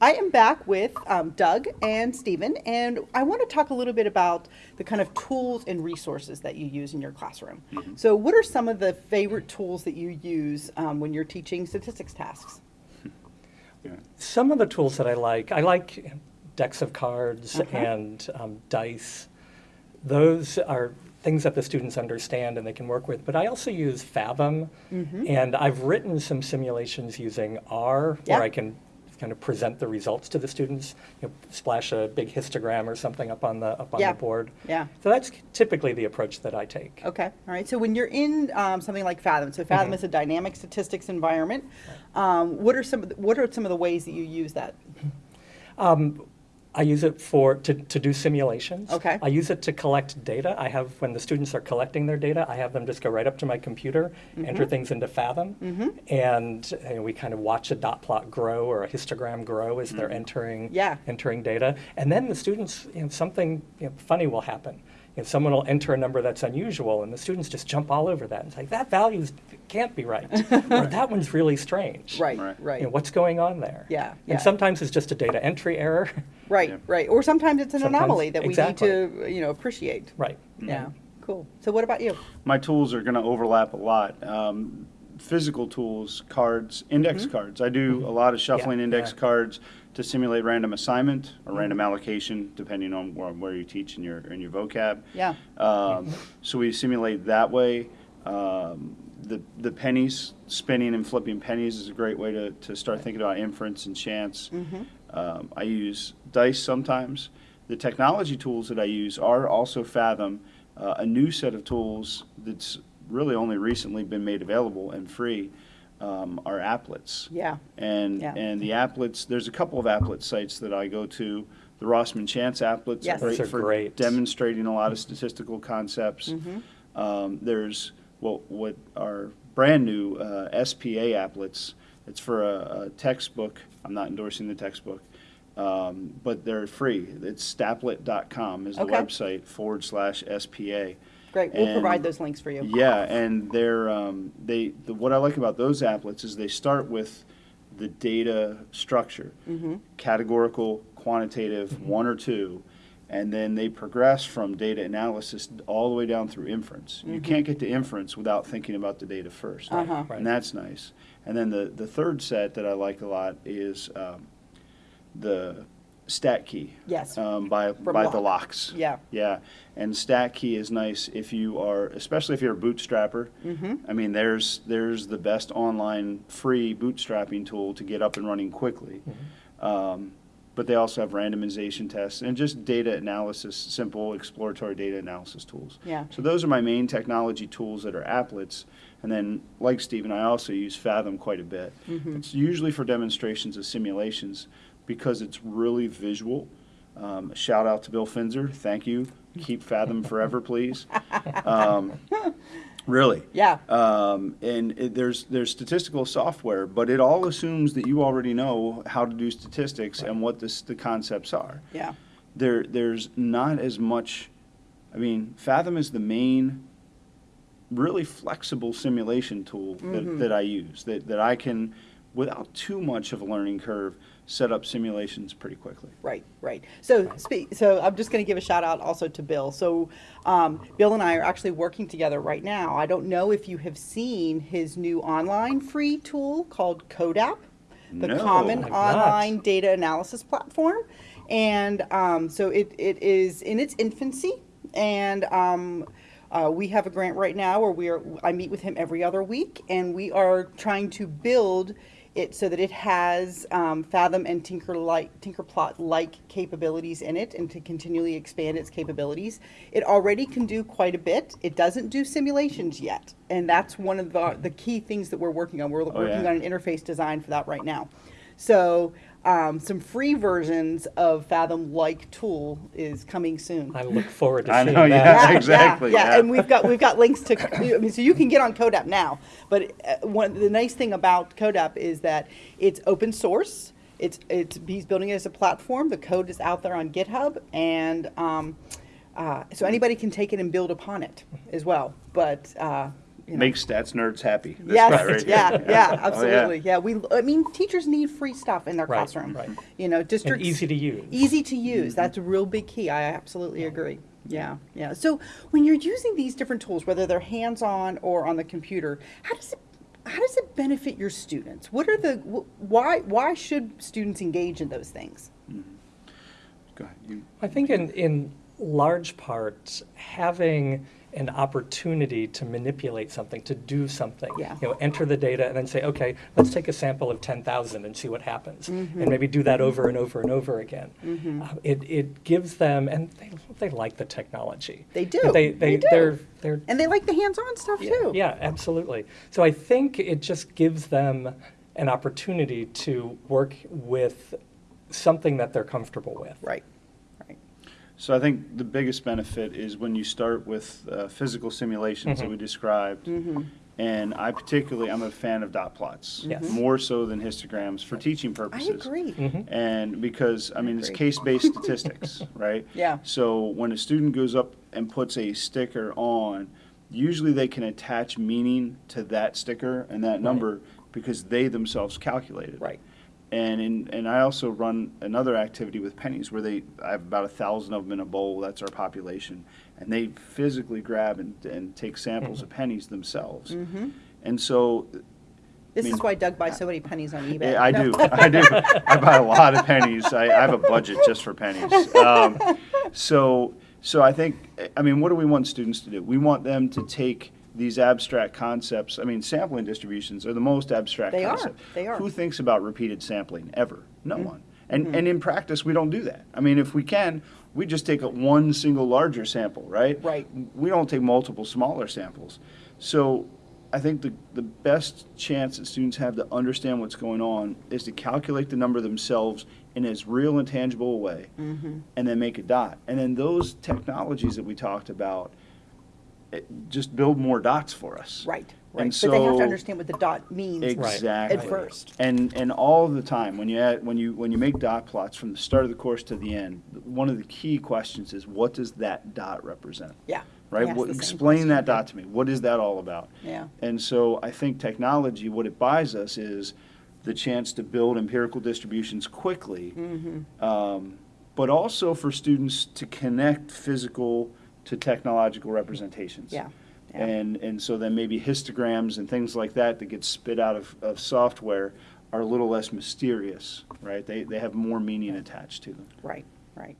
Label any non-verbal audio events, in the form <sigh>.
I am back with um, Doug and Stephen, and I want to talk a little bit about the kind of tools and resources that you use in your classroom. So, what are some of the favorite tools that you use um, when you're teaching statistics tasks? Some of the tools that I like, I like decks of cards Uh-huh. and um, dice. Those are things that the students understand and they can work with. But I also use Fathom, and I've written some simulations using R, Yeah. where I can kind of present the results to the students. You know, splash a big histogram or something up on the up on Yeah. the board. Yeah. So that's typically the approach that I take. Okay, all right. So when you're in um, something like Fathom, so Fathom is a dynamic statistics environment. Um, what are some of the, what are some of the ways that you use that? I use it for to, to do simulations. Okay. I use it to collect data. I have when the students are collecting their data, I have them just go right up to my computer, enter Mm-hmm. things into Fathom, and you know, we kind of watch a dot plot grow or a histogram grow as they're entering Yeah. entering data. And then the students, you know, something you know, funny will happen. You know, someone will enter a number that's unusual, and the students just jump all over that and say, "That value can't be right," <laughs> or "That one's really strange." Right, Right. right, You know, what's going on there? Yeah, yeah. And sometimes it's just a data entry error. <laughs> right, Yeah. right. Or sometimes it's an Sometimes- anomaly that we exactly. need to you know appreciate. right. Yeah, cool. So what about you? My tools are going to overlap a lot. Um, physical tools, cards, index cards. I do a lot of shuffling Yeah, index yeah. cards to simulate random assignment or random allocation, depending on where, where you teach in your in your vocab. Yeah. Um, so we simulate that way. Um, the the pennies, spinning and flipping pennies is a great way to, to start thinking about inference and chance. Um, I use dice sometimes. The technology tools that I use are also Fathom, uh, a new set of tools that's really only recently been made available and free. Um, are applets. Yeah. And Yeah. and the applets, there's a couple of applet sites that I go to. The Rossman Chance applets Yes. are great are for great. demonstrating a lot of statistical concepts. Mm-hmm. Um, there's what what are brand new uh, SPA applets. It's for a, a textbook. I'm not endorsing the textbook, um, but they're free. It's stapplet.com is the Okay. website forward slash SPA. Great. We'll provide those links for you. Yeah, and they're um, they the, what I like about those applets is they start with the data structure, Mm-hmm. categorical, quantitative, one or two, and then they progress from data analysis all the way down through inference. You can't get to inference without thinking about the data 1st Mm-hmm. Uh-huh. Right. and that's nice. And then the the third set that I like a lot is um, the StatKey. Yes. Um, by From by the Locks. Yeah. Yeah, and StatKey is nice if you are, especially if you're a bootstrapper. Mm-hmm. I mean, there's there's the best online free bootstrapping tool to get up and running quickly. Um, but they also have randomization tests and just data analysis, simple exploratory data analysis tools. Yeah. So those are my main technology tools that are applets. And then, like Stephen, I also use Fathom quite a bit. Mm-hmm. It's usually for demonstrations of simulations because it's really visual. Um, shout out to Bill Finzer. Thank you. Keep Fathom forever, please. <laughs> Um, really. Yeah. Um, and it, there's there's statistical software, but it all assumes that you already know how to do statistics and what this, the concepts are. Yeah. There there's not as much. I mean, Fathom is the main, really flexible simulation tool that, that I use. That that I can, without too much of a learning curve, set up simulations pretty quickly. Right, right. So, speak, so I'm just going to give a shout out also to Bill. So, um, Bill and I are actually working together right now. I don't know if you have seen his new online free tool called CODAP, the No, Common I've not. Online Data Analysis Platform. And um, so it, it is in its infancy, and um, uh, we have a grant right now where we are. I meet with him every other week, and we are trying to build it so that it has um, Fathom and Tinker like Tinkerplot like capabilities in it, and to continually expand its capabilities. It already can do quite a bit. It doesn't do simulations yet, and that's one of the the key things that we're working on. We're working Oh, yeah. on an interface design for that right now. So um, some free versions of Fathom like tool is coming soon. I look forward to I seeing know, that. yeah. <laughs> exactly, Yeah, yeah. and we've got we've got links to. I mean, so you can get on CODAP now. But uh, one the nice thing about CODAP is that it's open source. It's it's he's building it as a platform. The code is out there on GitHub, and um, uh, so anybody can take it and build upon it as well. But uh, you know. Make stats nerds happy. This Yes, guy right <laughs> here. yeah, <laughs> oh, yeah, Oh, absolutely. Yeah, we, I mean, teachers need free stuff in their Right, classroom. right. You know, And easy to use. Easy to use. Mm-hmm. That's a real big key. I absolutely agree. Yeah, yeah. So when you're using these different tools, whether they're hands-on or on the computer, how does it how does it benefit your students? What are the wh- why why should students engage in those things? Mm-hmm. Go ahead. You- I think in, in large part, having an opportunity to manipulate something, to do something. Yeah. You know, enter the data and then say, okay, let's take a sample of 10,000 and see what happens. Mm-hmm. And maybe do that over and over and over again. Uh, it, it gives them, and they, they like the technology. They do. They, They they, do. They're, they're And they like the hands-on stuff yeah, too. Yeah, absolutely. So I think it just gives them an opportunity to work with something that they're comfortable with. Right. So I think the biggest benefit is when you start with uh, physical simulations that Mhm. we described. Mm-hmm. And I particularly, I'm a fan of dot plots. Yes. More so than histograms for teaching purposes. I purposes. agree. And because, I mean, it's Agree. case-based <laughs> statistics, right? Yeah. So when a student goes up and puts a sticker on, usually they can attach meaning to that sticker and that number because they themselves calculated. Right. And in, and I also run another activity with pennies where they, I have about a thousand of them in a bowl, that's our population. And they physically grab and, and take samples of pennies themselves. Mm-hmm. And so This I mean- is why Doug buys so many pennies on eBay. I do. <laughs> I do. I buy a lot of pennies. I, I have a budget just for pennies. Um, so, so I think, I mean, what do we want students to do? We want them to take these abstract concepts. I mean, sampling distributions are the most abstract They are. concept. They are. Who thinks about repeated sampling ever? No Mm-hmm. one. And and in practice, we don't do that. I mean, if we can, we just take a one single larger sample, right? Right. We don't take multiple smaller samples. So I think the, the best chance that students have to understand what's going on is to calculate the number themselves in as real and tangible a way Mm-hmm. and then make a dot. And then those technologies that we talked about just build more dots for us. Right, And right. But they have to understand what the dot means. Exactly. At first. And and all the time when you add, when you when you make dot plots from the start of the course to the end, one of the key questions is what does that dot represent? Yeah. Right? What, explain that dot to me. What is that all about? Yeah. And so I think technology, what it buys us is the chance to build empirical distributions quickly, Mm-hmm. um, but also for students to connect physical to technological representations. Yeah. Yeah. And, and so then maybe histograms and things like that that get spit out of, of software are a little less mysterious, right? They, they have more meaning attached to them. Right, right.